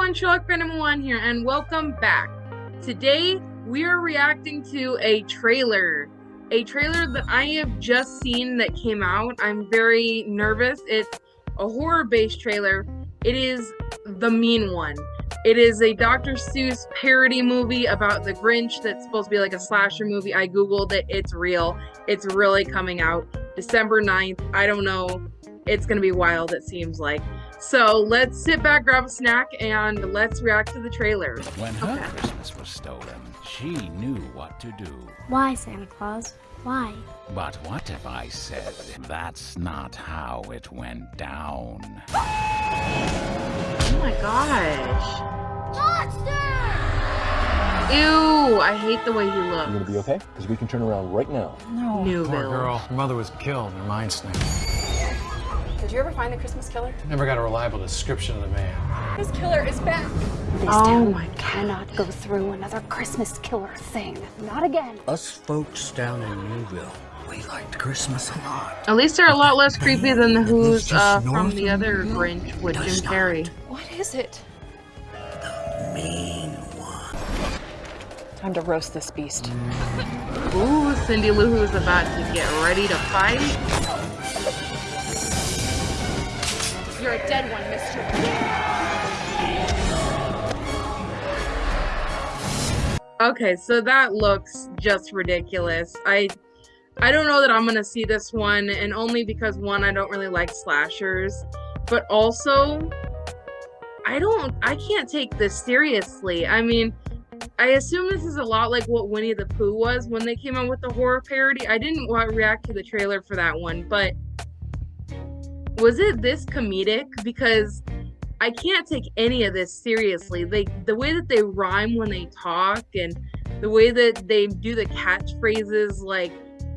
everyone, Sherlock Random One here, and welcome back. Today, we are reacting to a trailer. A trailer that I have just seen that came out. I'm very nervous. It's a horror-based trailer. It is The Mean One. It is a Dr. Seuss parody movie about the Grinch that's supposed to be like a slasher movie. I googled it. It's real. It's really coming out December 9th. I don't know. It's going to be wild, it seems like. So let's sit back, grab a snack, and let's react to the trailer. When her Okay. Christmas was stolen, she knew what to do. Why, Santa Claus? Why? But what if I said that's not how it went down? Oh my gosh. Ew, I hate the way he looks. You gonna be okay? Because we can turn around right now. No, poor Newville. girl. Her mother was killed. Her mind snapped. Did you ever find the Christmas killer? Never got a reliable description of the man. This killer is back. This Oh town my God. cannot go through another Christmas killer thing. Not again. Us folks down in Newville, we liked Christmas a lot. At least they're a lot less creepy than the Who's uh, from the other New Grinch with Does Jim Carrey. What is it? The mean one. Time to roast this beast. Ooh, Cindy Lou Who's about to get ready to fight. You're a dead one, mister. Okay, so that looks just ridiculous. I I don't know that I'm gonna see this one, and only because one, I don't really like slashers, but also I don't I can't take this seriously. I mean, I assume this is a lot like what Winnie the Pooh was when they came out with the horror parody. I didn't react to the trailer for that one, but was it this comedic? Because I can't take any of this seriously. They the way that they rhyme when they talk and the way that they do the catchphrases like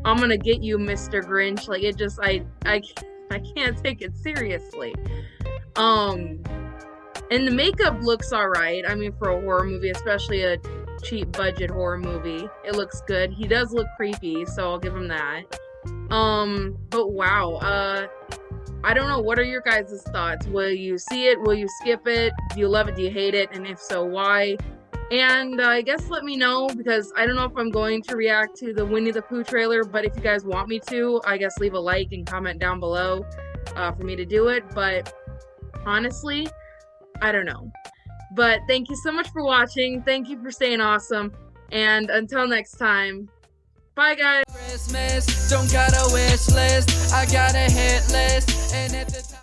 I'm gonna get you, Mr. Grinch. Like it just I I I can't take it seriously. Um and the makeup looks alright. I mean for a horror movie, especially a cheap budget horror movie. It looks good. He does look creepy, so I'll give him that. Um but wow, uh I don't know. What are your guys' thoughts? Will you see it? Will you skip it? Do you love it? Do you hate it? And if so, why? And uh, I guess let me know because I don't know if I'm going to react to the Winnie the Pooh trailer, but if you guys want me to, I guess leave a like and comment down below uh, for me to do it. But honestly, I don't know. But thank you so much for watching. Thank you for staying awesome. And until next time, bye guys. Christmas, don't got a wish list, I got a hit list, and at the